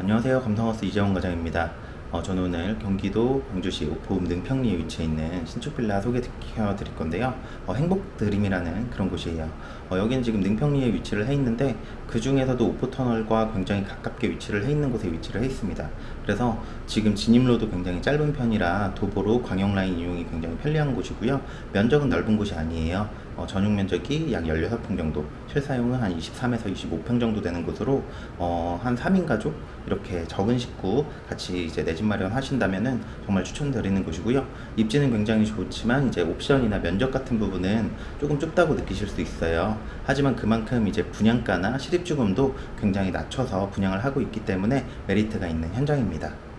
안녕하세요. 감성하우스 이재원 과장입니다. 어, 저는 오늘 경기도 광주시 오포읍 능평리에 위치해 있는 신축 빌라 소개시켜 드릴 건데요. 어, 행복드림이라는 그런 곳이에요. 어, 여기는 지금 능평리에 위치를 해 있는데 그 중에서도 오포터널과 굉장히 가깝게 위치를 해 있는 곳에 위치를 해 있습니다. 그래서 지금 진입로도 굉장히 짧은 편이라 도보로 광역라인 이용이 굉장히 편리한 곳이고요. 면적은 넓은 곳이 아니에요. 어, 전용 면적이 약 16평 정도, 실사용은 한 23에서 25평 정도 되는 곳으로 어, 한 3인 가족 이렇게 적은 식구 같이 이제 내 집 마련 하신다면은 정말 추천드리는 곳이고요. 입지는 굉장히 좋지만 이제 옵션이나 면적 같은 부분은 조금 좁다고 느끼실 수 있어요. 하지만 그만큼 이제 분양가나 실입주금도 굉장히 낮춰서 분양을 하고 있기 때문에 메리트가 있는 현장입니다.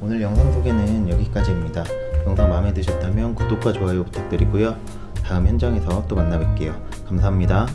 오늘 영상 소개는 여기까지입니다. 영상 마음에 드셨다면 구독과 좋아요 부탁드리고요. 다음 현장에서 또 만나 뵐게요. 감사합니다.